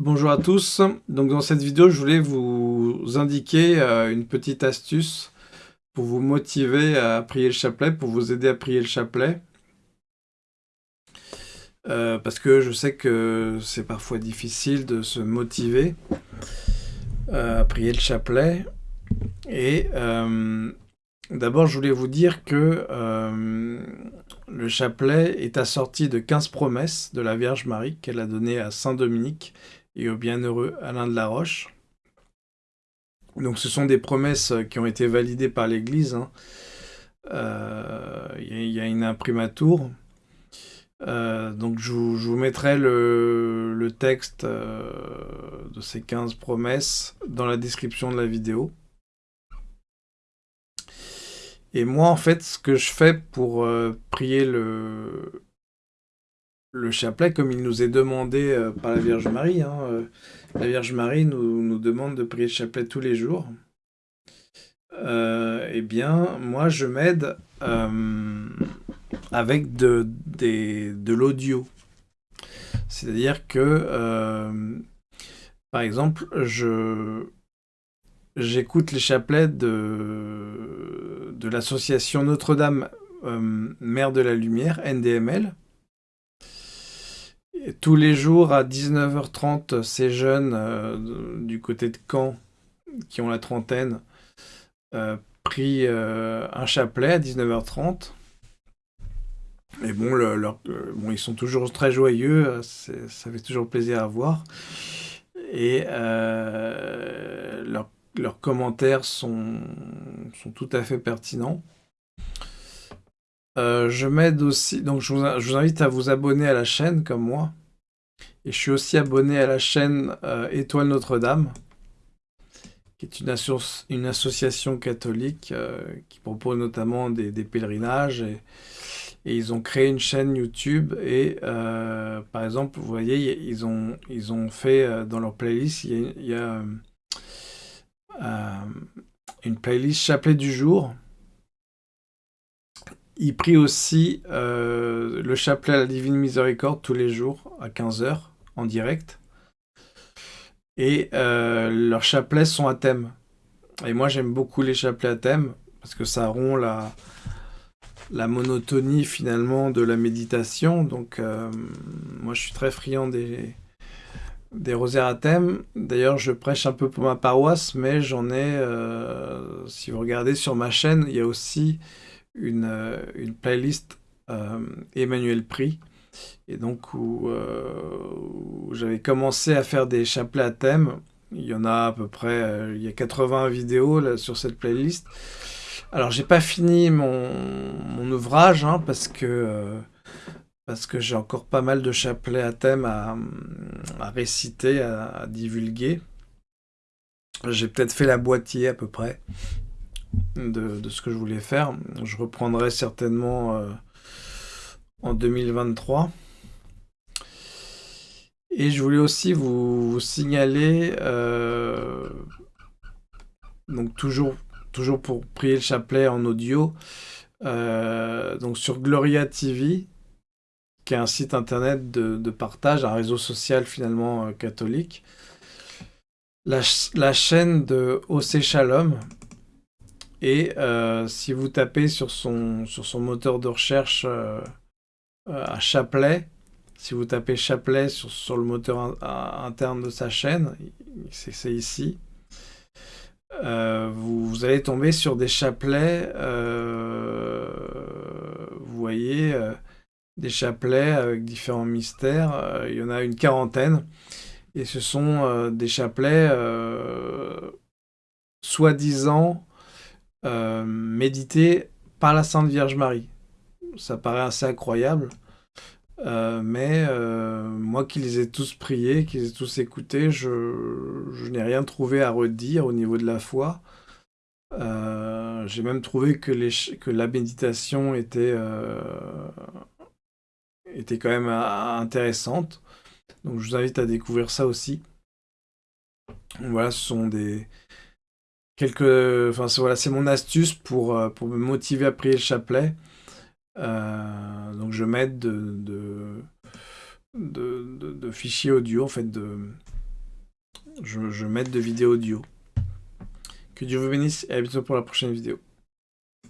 Bonjour à tous, donc dans cette vidéo je voulais vous indiquer euh, une petite astuce pour vous motiver à prier le chapelet, pour vous aider à prier le chapelet. Euh, parce que je sais que c'est parfois difficile de se motiver euh, à prier le chapelet. Et d'abord je voulais vous dire que le chapelet est assorti de 15 promesses de la Vierge Marie qu'elle a données à Saint Dominique et au bienheureux Alain de la Roche. Donc ce sont des promesses qui ont été validées par l'Église. Hein. Euh, il y, a une imprimatur. Euh, donc je vous, mettrai le, texte euh, de ces 15 promesses dans la description de la vidéo. Et moi, en fait, ce que je fais pour prier le, le chapelet comme il nous est demandé euh, par la Vierge Marie. Hein, euh, la Vierge Marie nous, demande de prier le chapelet tous les jours. Euh, eh bien, moi, je m'aide avec de, l'audio. C'est-à-dire que, par exemple, j'écoute les chapelets de, de l'association Notre-Dame Mère de la Lumière, NDML, tous les jours à 19h30, ces jeunes euh, du côté de Caen, qui ont la trentaine, euh, prient euh, un chapelet à 19h30. Et bon, bon, ils sont toujours très joyeux, ça fait toujours plaisir à voir. Et leurs commentaires sont tout à fait pertinents. Euh, je m'aide aussi, donc je vous, invite à vous abonner à la chaîne comme moi. Et je suis aussi abonné à la chaîne euh, Étoile Notre-Dame, qui est une, association catholique euh, qui propose notamment des, pèlerinages. Et, ils ont créé une chaîne YouTube. Et par exemple, vous voyez, ils ont, ils ont fait dans leur playlist, il y a une playlist chapelet du jour il prie aussi euh, le chapelet à la Divine Miséricorde tous les jours à 15h en direct. Et euh, leurs chapelets sont à thème. Et moi j'aime beaucoup les chapelets à thème parce que ça rompt la, la monotonie finalement de la méditation. Donc euh, moi je suis très friand des, des rosaires à thème. D'ailleurs je prêche un peu pour ma paroisse mais j'en ai, si vous regardez sur ma chaîne, il y a aussi une, euh, une playlist euh, Emmanuel Prix, et donc euh, où, j'avais commencé à faire des chapelets à thème. Il y en a à peu près, il y a 80 vidéos là, sur cette playlist. Alors j'ai pas fini mon, ouvrage hein, parce que j'ai encore pas mal de chapelets à thème à, à réciter, à, à divulguer. J'ai peut-être fait la boîtier à peu près de, ce que je voulais faire. Je reprendrai certainement euh, en 2023. Et je voulais aussi vous, signaler, euh, donc toujours, toujours pour prier le chapelet en audio, euh, donc sur Gloria TV, qui est un site internet de, partage, un réseau social finalement catholique. La, la, chaîne de OC Shalom, et euh, si vous tapez sur son, sur son moteur de recherche euh, euh, à Chapelet, si vous tapez Chapelet sur, sur le moteur interne de sa chaîne, c'est ici, vous, allez tomber sur des chapelets, vous voyez, des chapelets avec différents mystères, il y en a une quarantaine, et ce sont des chapelets soi-disant euh, médité par la Sainte Vierge Marie. Ça paraît assez incroyable. Euh, mais euh, moi qui les ai tous priés, qui les ai tous écoutés, je, n'ai rien trouvé à redire au niveau de la foi. J'ai même trouvé que, que la méditation était, était quand même intéressante. Donc je vous invite à découvrir ça aussi. Voilà, ce sont des, quelques... Enfin, voilà, c'est mon astuce pour, euh, pour me motiver à prier le chapelet. Euh, donc je m'aide de, de, de, fichiers audio, en fait, de, je, je mette de vidéos audio. Que Dieu vous bénisse et à bientôt pour la prochaine vidéo.